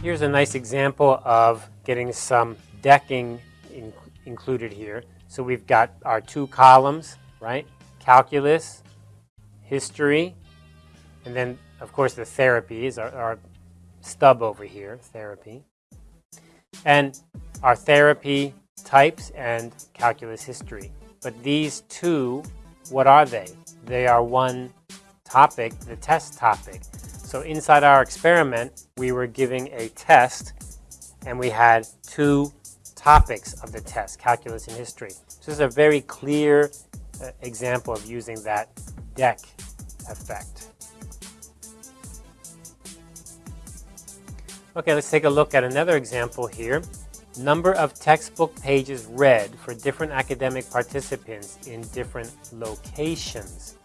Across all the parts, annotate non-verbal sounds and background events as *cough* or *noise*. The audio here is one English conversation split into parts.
Here's a nice example of getting some decking in, included here. So we've got our two columns, right? Calculus, history, and then, of course, the therapy is our, our stub over here, therapy. And our therapy types and calculus history. But these two, what are they? They are one topic, the test topic. So inside our experiment, we were giving a test and we had two topics of the test, calculus and history. So this is a very clear uh, example of using that deck effect. Okay, let's take a look at another example here. Number of textbook pages read for different academic participants in different locations.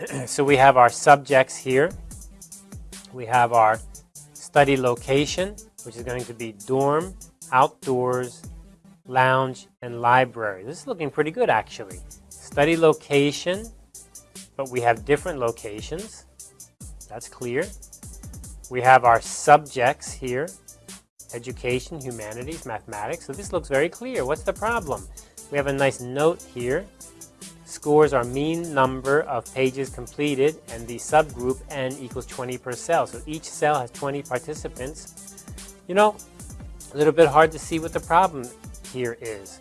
*clears throat* so we have our subjects here. We have our study location, which is going to be dorm, outdoors, lounge, and library. This is looking pretty good actually. Study location, but we have different locations. That's clear. We have our subjects here, education, humanities, mathematics. So this looks very clear. What's the problem? We have a nice note here. Scores are mean number of pages completed and the subgroup n equals 20 per cell. So each cell has 20 participants. You know, a little bit hard to see what the problem here is.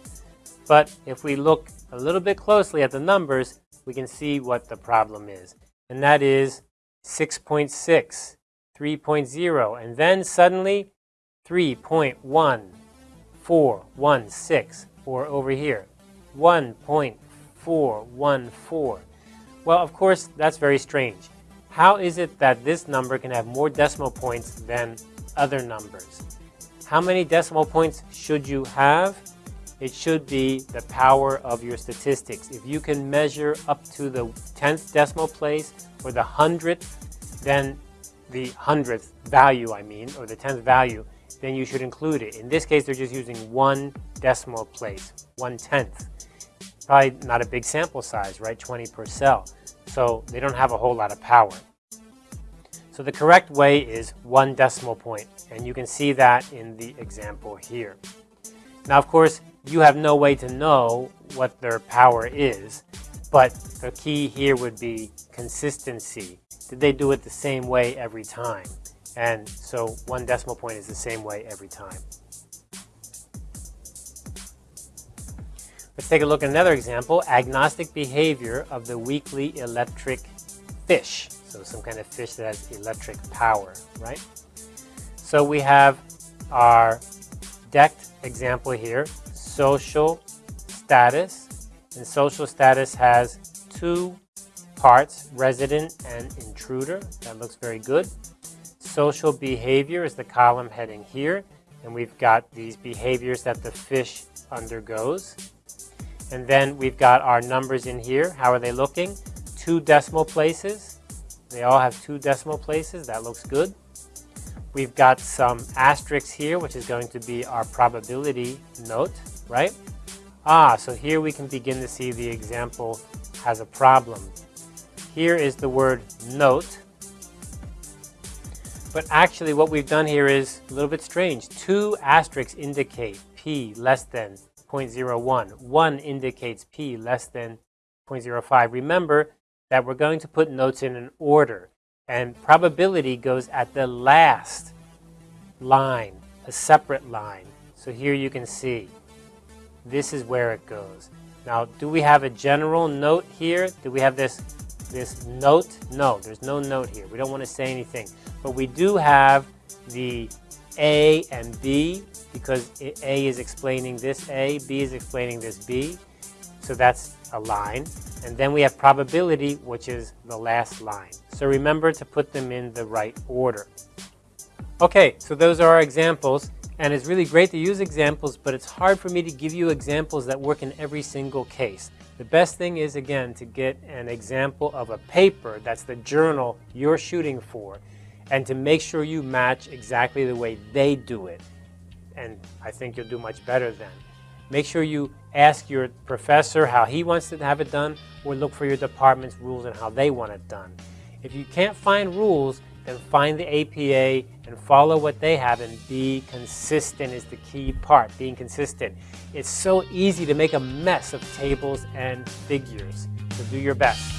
But if we look a little bit closely at the numbers, we can see what the problem is. And that is 6.6, 3.0, and then suddenly 3.1416, or over here, 1.414. Well, of course, that's very strange. How is it that this number can have more decimal points than other numbers? How many decimal points should you have? It should be the power of your statistics. If you can measure up to the 10th decimal place or the 100th, then the 100th value, I mean, or the 10th value, then you should include it. In this case, they're just using one decimal place, one tenth. Probably not a big sample size, right? 20 per cell. So they don't have a whole lot of power. So the correct way is one decimal point, and you can see that in the example here. Now, of course, you have no way to know what their power is, but the key here would be consistency. Did they do it the same way every time? And so one decimal point is the same way every time. Let's take a look at another example, agnostic behavior of the weakly electric fish. So some kind of fish that has electric power, right? So we have our decked example here, social status. And social status has two parts, resident and intruder. That looks very good. Social behavior is the column heading here. And we've got these behaviors that the fish undergoes. And then we've got our numbers in here. How are they looking? Two decimal places. They all have two decimal places. That looks good. We've got some asterisks here, which is going to be our probability note, right? Ah, so here we can begin to see the example has a problem. Here is the word note. But actually what we've done here is a little bit strange. Two asterisks indicate p less than 0.01. One indicates p less than 0.05. Remember, that we're going to put notes in an order. And probability goes at the last line, a separate line. So here you can see, this is where it goes. Now, do we have a general note here? Do we have this, this note? No, there's no note here. We don't want to say anything. But we do have the A and B because A is explaining this A, B is explaining this B. So that's a line. And then we have probability, which is the last line. So remember to put them in the right order. Okay, so those are our examples. And it's really great to use examples, but it's hard for me to give you examples that work in every single case. The best thing is, again, to get an example of a paper that's the journal you're shooting for and to make sure you match exactly the way they do it. And I think you'll do much better then. Make sure you ask your professor how he wants to have it done or look for your department's rules and how they want it done. If you can't find rules, then find the APA and follow what they have and be consistent is the key part, being consistent. It's so easy to make a mess of tables and figures, so do your best.